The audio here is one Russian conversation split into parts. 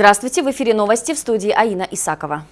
Здравствуйте, в эфире новости в студии Аина Исакова.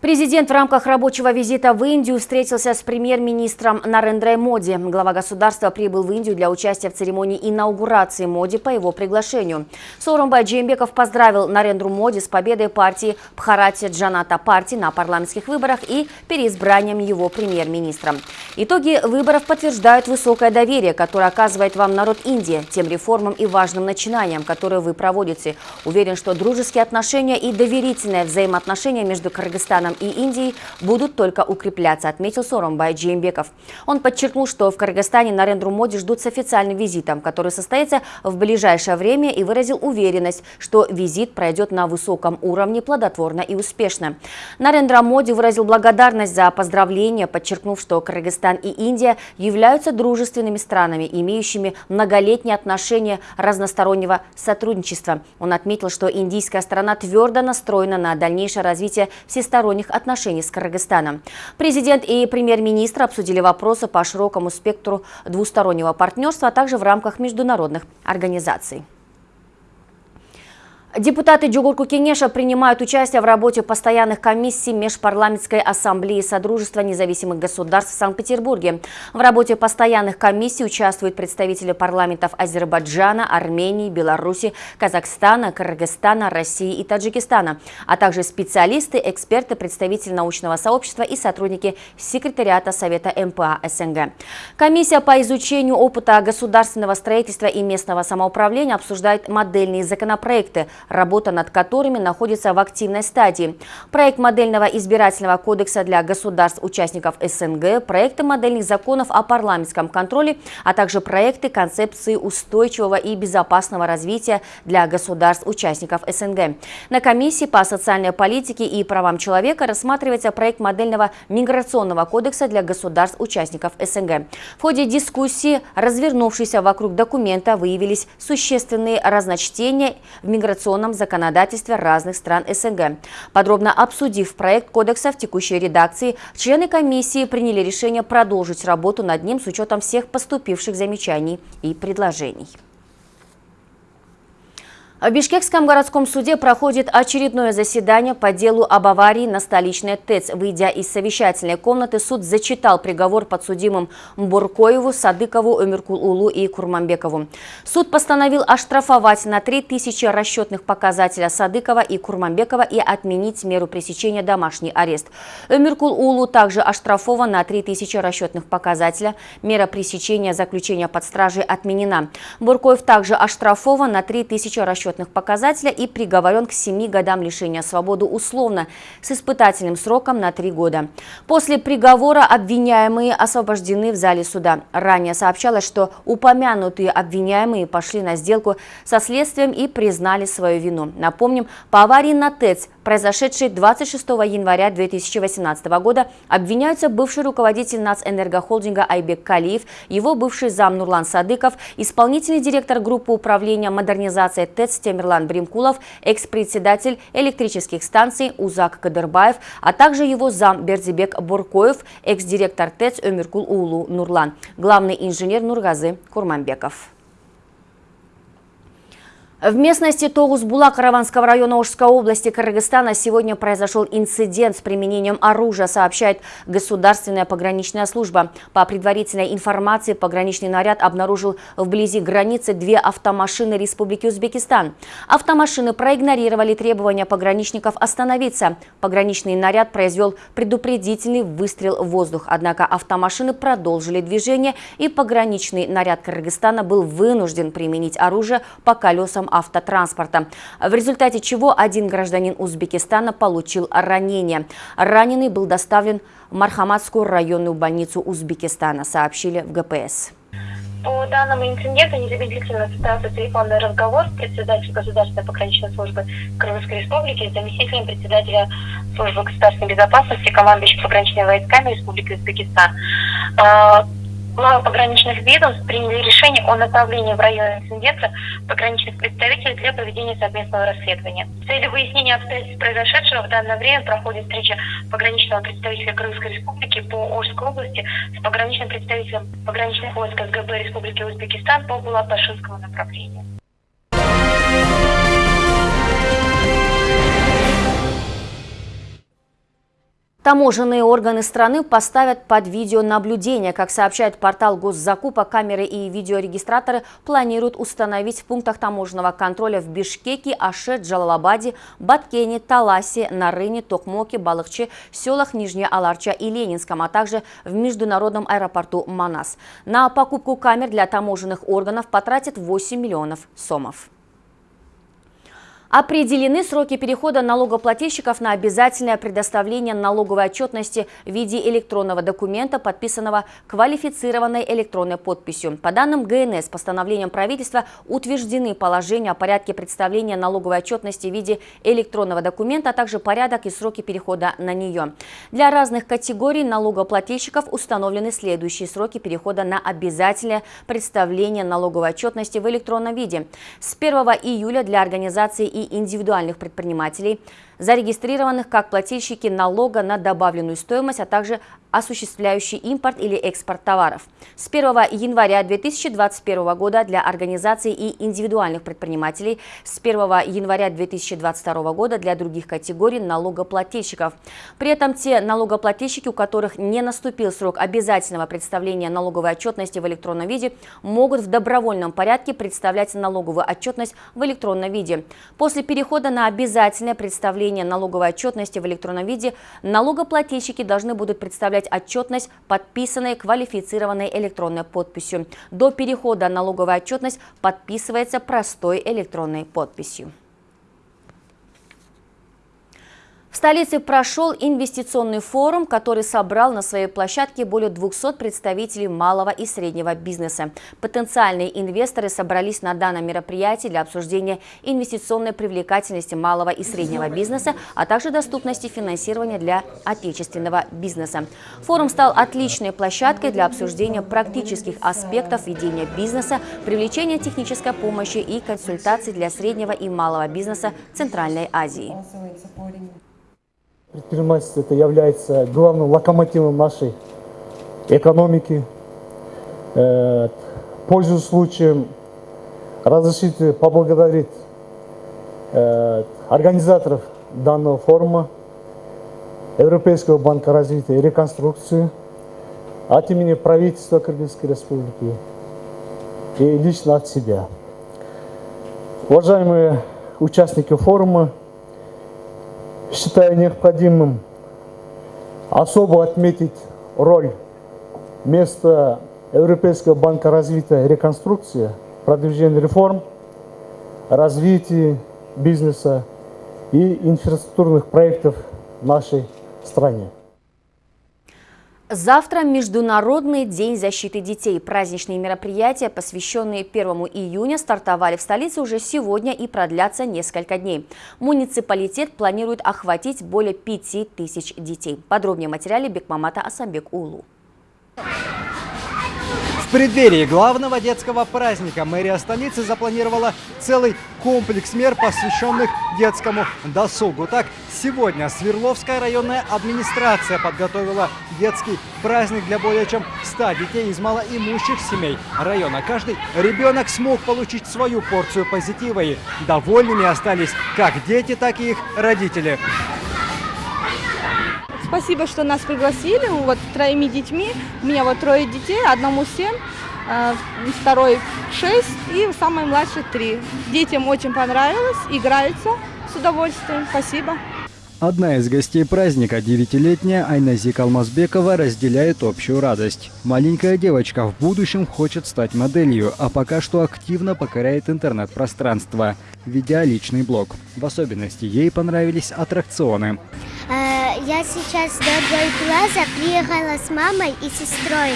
Президент в рамках рабочего визита в Индию встретился с премьер-министром Нарендрой Моди. Глава государства прибыл в Индию для участия в церемонии инаугурации Моди по его приглашению. Сооронбай Джеймбеков поздравил Нарендру Моди с победой партии Бхарати Джаната партии на парламентских выборах и переизбранием его премьер-министром. Итоги выборов подтверждают высокое доверие, которое оказывает вам народ Индии, тем реформам и важным начинаниям, которые вы проводите. Уверен, что дружеские отношения и доверительное взаимоотношение между Кыргызстаном Казахстаном и Индией будут только укрепляться, отметил Соромбай Джеймбеков. Он подчеркнул, что в Кыргызстане Нарендру Моди ждут с официальным визитом, который состоится в ближайшее время и выразил уверенность, что визит пройдет на высоком уровне плодотворно и успешно. Нарендра Моди выразил благодарность за поздравления, подчеркнув, что Кыргызстан и Индия являются дружественными странами, имеющими многолетние отношения разностороннего сотрудничества. Он отметил, что индийская сторона твердо настроена на дальнейшее развитие всесторонних двусторонних отношений с Кыргызстаном. Президент и премьер-министр обсудили вопросы по широкому спектру двустороннего партнерства, а также в рамках международных организаций. Депутаты Джугурку Кенеша принимают участие в работе постоянных комиссий Межпарламентской ассамблеи Содружества независимых государств в Санкт-Петербурге. В работе постоянных комиссий участвуют представители парламентов Азербайджана, Армении, Беларуси, Казахстана, Кыргызстана, России и Таджикистана, а также специалисты, эксперты, представители научного сообщества и сотрудники секретариата Совета МПА СНГ. Комиссия по изучению опыта государственного строительства и местного самоуправления обсуждает модельные законопроекты – работа над которыми находится в активной стадии. Проект модельного избирательного кодекса для государств-участников СНГ, проекты модельных законов о парламентском контроле, а также проекты концепции устойчивого и безопасного развития для государств-участников СНГ. На комиссии по социальной политике и правам человека рассматривается проект модельного миграционного кодекса для государств-участников СНГ. В ходе дискуссии, развернувшейся вокруг документа, выявились существенные разночтения в миграционном миграционном законодательстве разных стран СНГ. Подробно обсудив проект кодекса в текущей редакции, члены комиссии приняли решение продолжить работу над ним с учетом всех поступивших замечаний и предложений. В Бишкекском городском суде проходит очередное заседание по делу об аварии на столичной ТЭЦ. Выйдя из совещательной комнаты, суд зачитал приговор подсудимым Буркоеву, Садыкову, Эмиркул-Улу и Курманбекову. Суд постановил оштрафовать на 3000 расчетных показателя Садыкова и Курманбекова и отменить меру пресечения домашний арест. Эмиркул-Улу также оштрафован на 3000 расчетных показателя. Мера пресечения заключения под стражей отменена. Буркоев также оштрафован на 3000 расчетных расчетных показателя и приговорен к 7 годам лишения свободы условно с испытательным сроком на 3 года. После приговора обвиняемые освобождены в зале суда. Ранее сообщалось, что упомянутые обвиняемые пошли на сделку со следствием и признали свою вину. Напомним, по аварии на ТЭЦ произошедшей 26 января 2018 года, обвиняются бывший руководитель нацэнергохолдинга Айбек Калиев, его бывший зам Нурлан Садыков, исполнительный директор группы управления модернизации ТЭЦ Темирлан Бримкулов, экс-председатель электрических станций Узак Кадырбаев, а также его зам Бердибек Буркоев, экс-директор ТЭЦ Өмиркул Улу Нурлан, главный инженер Нургазы Курманбеков. В местности Тогус-Була Караванского района Ожской области Кыргызстана сегодня произошел инцидент с применением оружия, сообщает Государственная пограничная служба. По предварительной информации, пограничный наряд обнаружил вблизи границы две автомашины Республики Узбекистан. Автомашины проигнорировали требования пограничников остановиться. Пограничный наряд произвел предупредительный выстрел в воздух. Однако автомашины продолжили движение, и пограничный наряд Кыргызстана был вынужден применить оружие по колесам автотранспорта, в результате чего один гражданин Узбекистана получил ранение. Раненый был доставлен в Мархаматскую районную больницу Узбекистана, сообщили в ГПС. По данному инциденту незамедлительно состоялся телефонный разговор с председателем Государственной пограничной службы Кыргызской Республики, заместителем председателя службы государственной безопасности, командующим пограничными войсками Республики Узбекистан. А, главы пограничных ведомств приняли решение о направлении в район инцидента пограничных представителей для проведения совместного расследования. В целью выяснения обстоятельств произошедшего в данное время проходит встреча пограничного представителя Крымской Республики по Ожской области с пограничным представителем пограничных войск СГБ Республики Узбекистан по Булат-Башинскому направлению. Таможенные органы страны поставят под видеонаблюдение. Как сообщает портал госзакупа, камеры и видеорегистраторы планируют установить в пунктах таможенного контроля в Бишкеке, Аше, Джалалабаде, Баткене, Таласе, Нарыне, Токмоке, Балыкче, селах Нижняя Аларча и Ленинском, а также в международном аэропорту Манас. На покупку камер для таможенных органов потратят 8 миллионов сомов. Определены сроки перехода налогоплательщиков на обязательное предоставление налоговой отчетности в виде электронного документа, подписанного квалифицированной электронной подписью. По данным ГНС, постановлением правительства утверждены положения о порядке представления налоговой отчетности в виде электронного документа, а также порядок и сроки перехода на нее. Для разных категорий налогоплательщиков установлены следующие сроки перехода на обязательное представление налоговой отчетности в электронном виде. С 1 июля для организации и индивидуальных предпринимателей, зарегистрированных как плательщики налога на добавленную стоимость, а также осуществляющий импорт или экспорт товаров. С 1 января 2021 года для организаций и индивидуальных предпринимателей, с 1 января 2022 года для других категорий налогоплательщиков. При этом те налогоплательщики, у которых не наступил срок обязательного представления налоговой отчетности в электронном виде, могут в добровольном порядке представлять налоговую отчетность в электронном виде. После перехода на обязательное представление налоговой отчетности в электронном виде налогоплательщики должны будут представлять представлять отчетность, подписанной квалифицированной электронной подписью. До перехода налоговая отчетность подписывается простой электронной подписью. В столице прошел инвестиционный форум, который собрал на своей площадке более 200 представителей малого и среднего бизнеса. Потенциальные инвесторы собрались на данном мероприятии для обсуждения инвестиционной привлекательности малого и среднего бизнеса, а также доступности финансирования для отечественного бизнеса. Форум стал отличной площадкой для обсуждения практических аспектов ведения бизнеса, привлечения технической помощи и консультаций для среднего и малого бизнеса Центральной Азии. Предпринимательство это является главным локомотивом нашей экономики. Э, пользуясь случаем, разрешите поблагодарить э, организаторов данного форума, Европейского банка развития и реконструкции, от имени правительства Кыргызской республики и лично от себя. Уважаемые участники форума, считаю необходимым особо отметить роль места Европейского банка развития реконструкции, продвижения реформ, развития бизнеса и инфраструктурных проектов в нашей стране. Завтра Международный день защиты детей. Праздничные мероприятия, посвященные 1 июня, стартовали в столице уже сегодня и продлятся несколько дней. Муниципалитет планирует охватить более 5000 детей. Подробнее в материале Бекмамата Асамбек Улу. В преддверии главного детского праздника мэрия столицы запланировала целый комплекс мер, посвященных детскому досугу. Так, сегодня Свердловская районная администрация подготовила детский праздник для более чем 100 детей из малоимущих семей района. Каждый ребенок смог получить свою порцию позитива и довольными остались как дети, так и их родители. Спасибо, что нас пригласили. Вот троими детьми. У меня вот трое детей, одному семь, э, второй шесть и самый младший три. Детям очень понравилось, играются с удовольствием. Спасибо. Одна из гостей праздника, девятилетняя Айназик Алмазбекова, разделяет общую радость. Маленькая девочка в будущем хочет стать моделью, а пока что активно покоряет интернет-пространство, ведя личный блог. В особенности ей понравились аттракционы. Я сейчас до другой класса приехала с мамой и сестрой.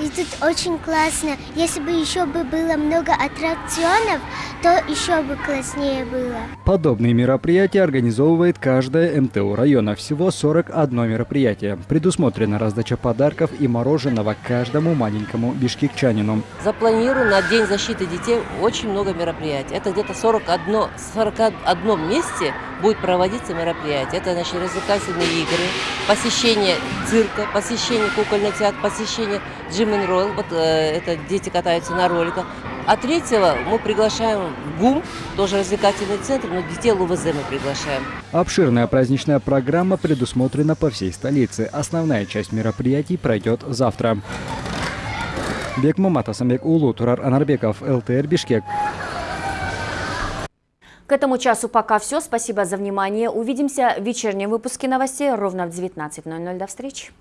И тут очень классно. Если бы еще бы было много аттракционов, то еще бы класснее было. Подобные мероприятия организовывает каждая МТУ района. Всего 41 мероприятие. Предусмотрена раздача подарков и мороженого каждому маленькому бишкекчанину. Запланировано на День защиты детей очень много мероприятий. Это где-то 41, 41 месте будет проводиться мероприятие. Это значит развлекательные игры, посещение цирка, посещение кукольного театра, посещение джим ролл. Вот э, это дети катаются на роликах А третьего мы приглашаем в ГУМ, тоже развлекательный центр, но детей ЛУВЗ мы приглашаем. Обширная праздничная программа предусмотрена по всей столице. Основная часть мероприятий пройдет завтра. Бек Маматасамбек Улу, Турар Анарбеков, ЛТР Бишкек. К этому часу пока все. Спасибо за внимание. Увидимся в вечернем выпуске новостей ровно в 19.00. До встречи.